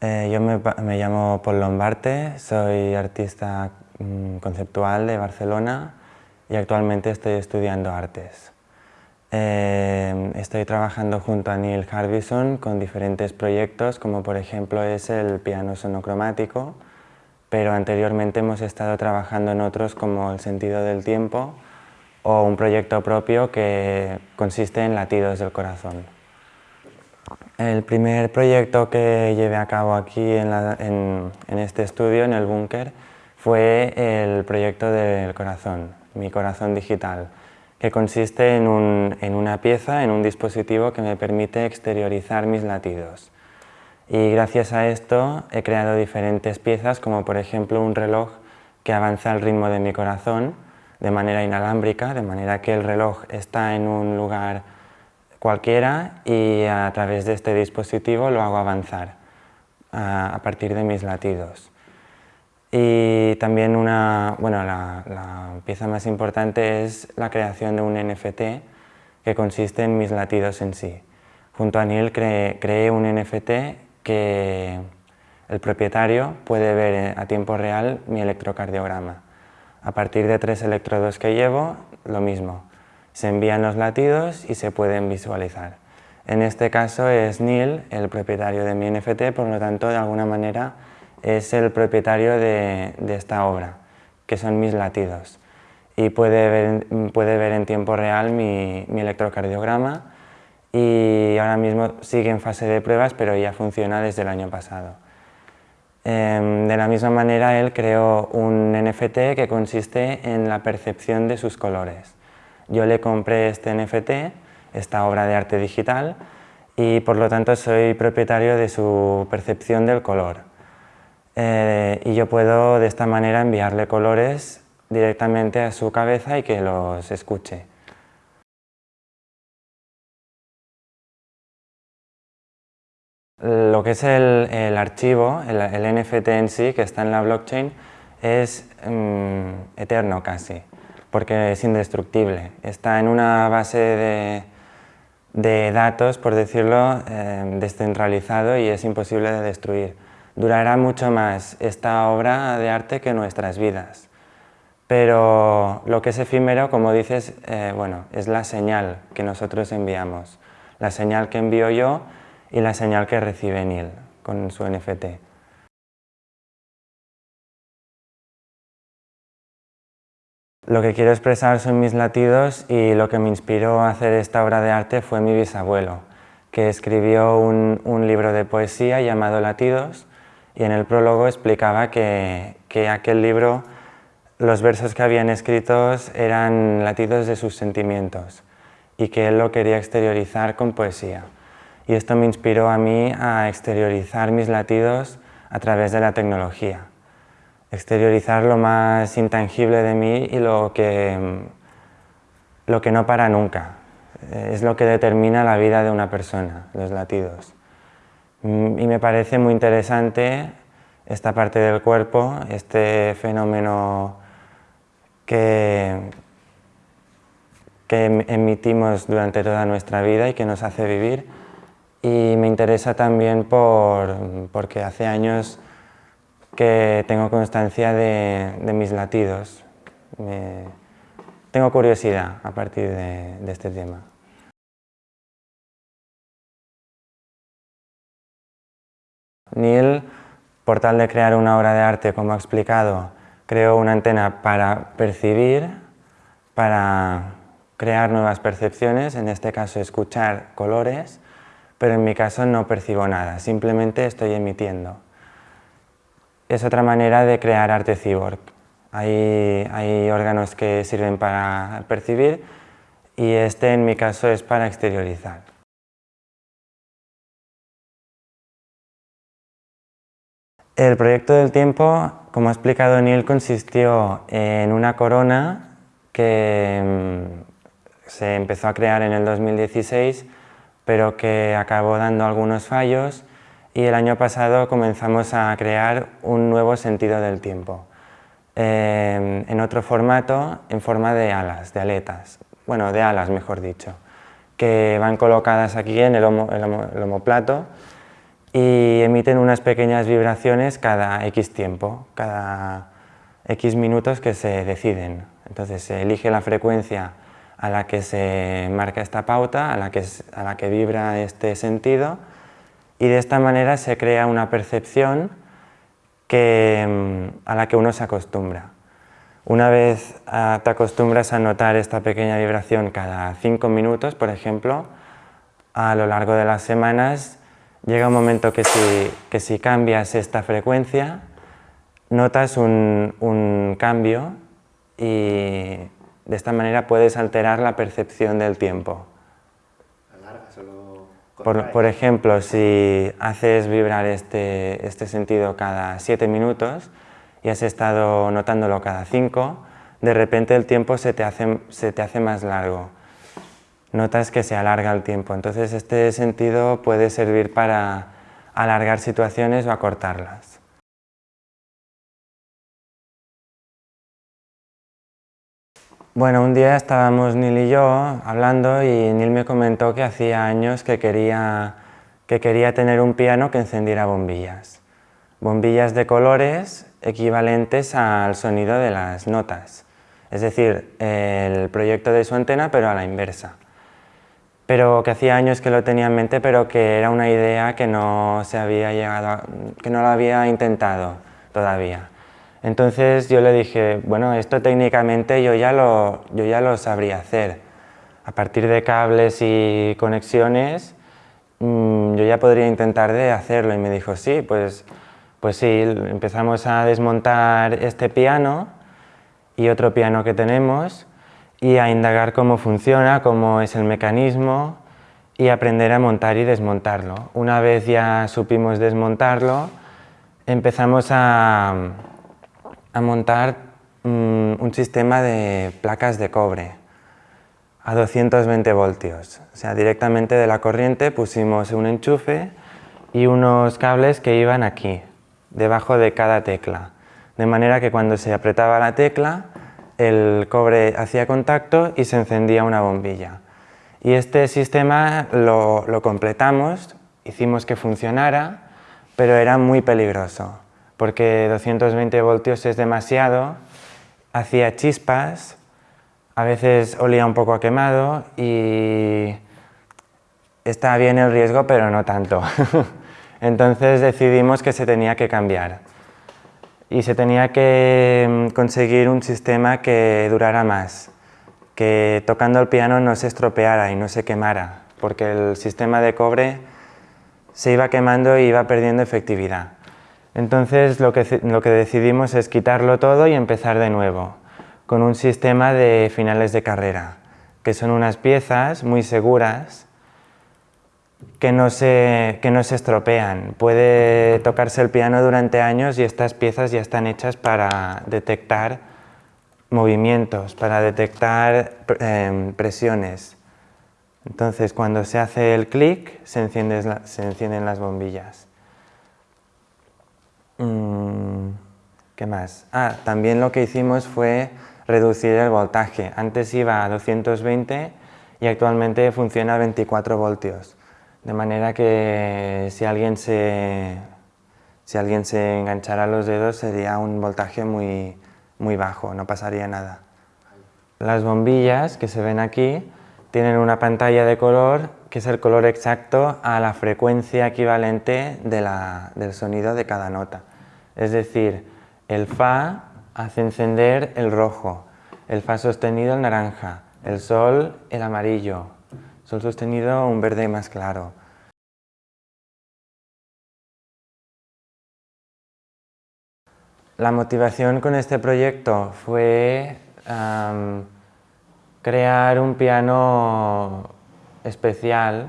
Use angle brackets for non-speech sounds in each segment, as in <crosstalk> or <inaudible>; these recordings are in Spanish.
Eh, yo me, llamo Paul Lombarte, soy artista mm, conceptual de Barcelona y actualmente estoy estudiando artes. Eh, estoy trabajando junto a Neil Harbison con diferentes proyectos, como por ejemplo es el piano sonocromático, pero anteriormente hemos estado trabajando en otros como El sentido del tiempo o un proyecto propio que consiste en latidos del corazón. El primer proyecto que llevé a cabo aquí en, este estudio, en el búnker, fue el proyecto del corazón, mi corazón digital, que consiste en, una pieza, en un dispositivo que me permite exteriorizar mis latidos. Y gracias a esto he creado diferentes piezas, como por ejemplo un reloj que avanza al ritmo de mi corazón de manera inalámbrica, de manera que el reloj está en un lugar cualquiera y a través de este dispositivo lo hago avanzar a, partir de mis latidos. Y también una, bueno, la, pieza más importante es la creación de un NFT que consiste en mis latidos en sí. Junto a Neil creé un NFT que el propietario puede ver a tiempo real mi electrocardiograma. A partir de tres electrodos que llevo, lo mismo se envían los latidos y se pueden visualizar. En este caso es Neil, el propietario de mi NFT, por lo tanto de alguna manera es el propietario de, esta obra, que son mis latidos. Y puede ver, puede ver en tiempo real mi, electrocardiograma y ahora mismo sigue en fase de pruebas, pero ya funciona desde el año pasado. Em, de la misma manera, él creó un NFT que consiste en la percepción de sus colores. Yo le compré este NFT, esta obra de arte digital, y por lo tanto soy propietario de su percepción del color. Eh, y yo puedo de esta manera enviarle colores directamente a su cabeza y que los escuche. Lo que es el, archivo, el, NFT en sí, que está en la blockchain, es mm, eterno casi porque es indestructible. Está en una base de, datos, por decirlo, eh, descentralizado y es imposible de destruir. Durará mucho más esta obra de arte que nuestras vidas. Pero lo que es efímero, como dices, eh, bueno, es la señal que nosotros enviamos. La señal que envío yo y la señal que recibe Neil con su NFT. Lo que quiero expresar son mis latidos y lo que me inspiró a hacer esta obra de arte fue mi bisabuelo, que escribió un, libro de poesía llamado Latidos y en el prólogo explicaba que, que aquel libro, los versos que habían escritos eran latidos de sus sentimientos y que él lo quería exteriorizar con poesía. Y esto me inspiró a mí a exteriorizar mis latidos a través de la tecnología exteriorizar lo más intangible de mí y lo que, lo que no para nunca. Es lo que determina la vida de una persona, los latidos. Mm, y me parece muy interesante esta parte del cuerpo, este fenómeno que, que em, emitimos durante toda nuestra vida y que nos hace vivir. Y me interesa también por, porque hace años que tengo constancia de, mis latidos. tengo curiosidad a partir de, este tema. Neil, por tal de crear una obra de arte, como ha explicado, creó una antena para percibir, para crear nuevas percepciones, en este caso escuchar colores, pero en mi caso no percibo nada, simplemente estoy emitiendo es otra manera de crear arte cyborg. Hay, hay órganos que sirven para percibir y este en mi caso es para exteriorizar. El proyecto del tiempo, como ha explicado Neil, consistió en una corona que mm, se empezó a crear en el 2016, pero que acabó dando algunos fallos y el año pasado comenzamos a crear un nuevo sentido del tiempo, eh, en otro formato, en forma de alas, de aletas, bueno, de alas mejor dicho, que van colocadas aquí en el, homoplato y emiten unas pequeñas vibraciones cada X tiempo, cada X minutos que se deciden. Entonces se elige la frecuencia a la que se marca esta pauta, a la que, a la que vibra este sentido y de esta manera se crea una percepción que, mm, a la que uno se acostumbra. Una vez ah, te acostumbras a notar esta pequeña vibración cada cinco minutos, por ejemplo, a lo largo de las semanas llega un momento que si, cambias esta frecuencia, notas un cambio y de esta manera puedes alterar la percepción del tiempo. Por, por, ejemplo, si haces vibrar este, este sentido cada siete minutos y has estado notándolo cada cinco, de repente el tiempo se te hace, se te hace más largo. Notas que se alarga el tiempo. Entonces este sentido puede servir para alargar situaciones o acortarlas. Bueno, un día estábamos Neil y yo hablando y Neil me comentó que hacía años que quería, que quería tener un piano que encendiera bombillas. Bombillas de colores equivalentes al sonido de las notas. Es decir, el proyecto de su antena pero a la inversa. Pero que hacía años que lo tenía en mente pero que era una idea que no se había llegado, que no lo había intentado todavía. Entonces yo le dije, bueno, esto técnicamente yo ya lo, yo ya lo sabría hacer. A partir de cables y conexiones, mm, yo ya podría intentar de hacerlo. Y me dijo, sí, pues, pues sí, empezamos a desmontar este piano y otro piano que tenemos y a indagar cómo funciona, cómo es el mecanismo y aprender a montar y desmontarlo. Una vez ya supimos desmontarlo, empezamos a, a montar mm, un sistema de placas de cobre a 220 voltios. O sea, directamente de la corriente pusimos un enchufe y unos cables que iban aquí, debajo de cada tecla. De manera que cuando se apretaba la tecla, el cobre hacía contacto y se encendía una bombilla. Y este sistema lo, lo completamos, hicimos que funcionara, pero era muy peligroso porque 220 voltios es demasiado, hacía chispas, a veces olía un poco a quemado y está bien el riesgo, pero no tanto. <laughs> Entonces decidimos que se tenía que cambiar y se tenía que mm, conseguir un sistema que durara más, que tocando el piano no se estropeara y no se quemara, porque el sistema de cobre se iba quemando y iba perdiendo efectividad. Entonces lo que, decidimos es quitarlo todo y empezar de nuevo, con un sistema de finales de carrera, que son unas piezas muy seguras que no, se, que no se estropean. Puede tocarse el piano durante años y estas piezas ya están hechas para detectar movimientos, para detectar em, presiones. Entonces cuando se hace el clic se encienden las bombillas. Mm, ¿Qué más? Ah, también lo que hicimos fue reducir el voltaje. Antes iba a 220 y actualmente funciona a 24 voltios. De manera que si alguien se, si alguien se enganchara los dedos sería un voltaje muy, muy bajo, no pasaría nada. Las bombillas que se ven aquí tienen una pantalla de color que es el color exacto a la frecuencia equivalente del sonido de cada nota. Es decir, el Fa hace encender el rojo, el Fa sostenido el naranja, el Sol el amarillo, Sol sostenido un verde más claro. La motivación con este proyecto fue crear un piano especial,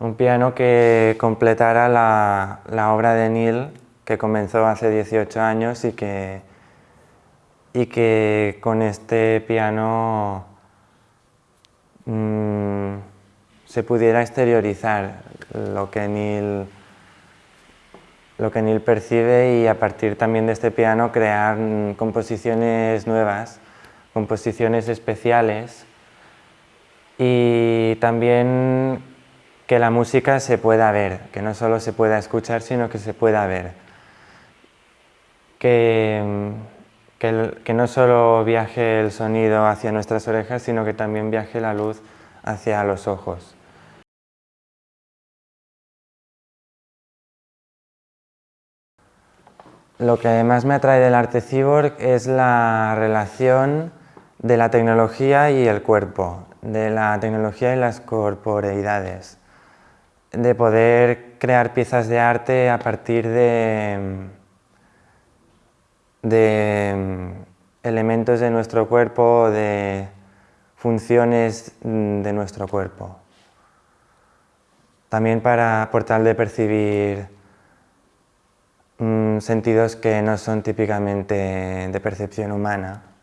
un piano que completara la, la obra de Neil que comenzó hace 18 años y que, y que con este piano mm, se pudiera exteriorizar lo que, Neil, lo que Neil percibe y a partir también de este piano crear composiciones nuevas, composiciones especiales y también que la música se pueda ver, que no solo se pueda escuchar, sino que se pueda ver. Que, que, no solo viaje el sonido hacia nuestras orejas, sino que también viaje la luz hacia los ojos. Lo que más me atrae del arte cyborg es la relación de la tecnología y el cuerpo, de la tecnología y las corporeidades de poder crear piezas de arte a partir de, de elementos de nuestro cuerpo, de funciones de nuestro cuerpo. También para por tal de percibir mm, sentidos que no son típicamente de percepción humana.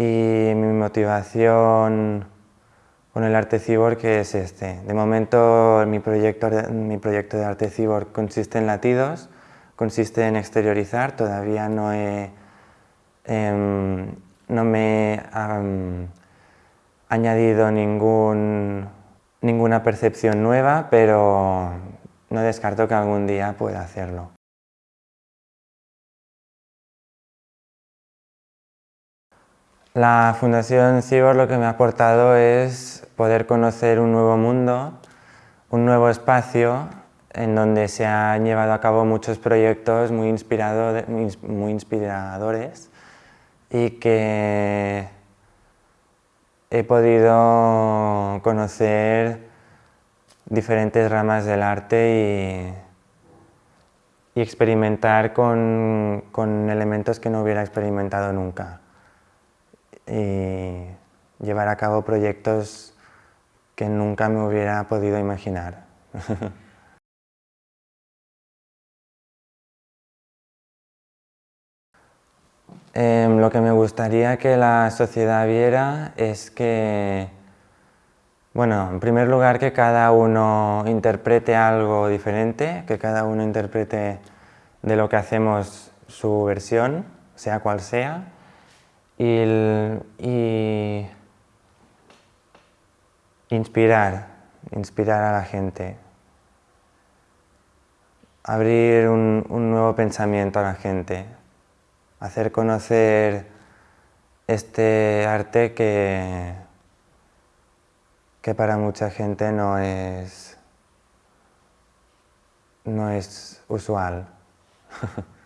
Y mi motivación con el arte cyborg es este. De momento mi proyecto, de arte cyborg consiste en latidos, consiste en exteriorizar, todavía no he, em, no me he añadido ningún, ninguna percepción nueva, pero no descarto que algún día pueda hacerlo. La Fundación Cibor lo que me ha aportado es poder conocer un nuevo mundo, un nuevo espacio en donde se han llevado a cabo muchos proyectos muy, muy inspiradores y que he podido conocer diferentes ramas del arte y, experimentar con elementos que no hubiera experimentado nunca y llevar a cabo proyectos que nunca me hubiera podido imaginar. <laughs> Em, lo que me gustaría que la sociedad viera es que, bueno, en primer lugar que cada uno interprete algo diferente, que cada uno interprete de lo que hacemos su versión, sea cual sea, y, inspirar, inspirar a la gente, abrir un, nuevo pensamiento a la gente, hacer conocer este arte que, que para mucha gente no es, no es usual. <laughs>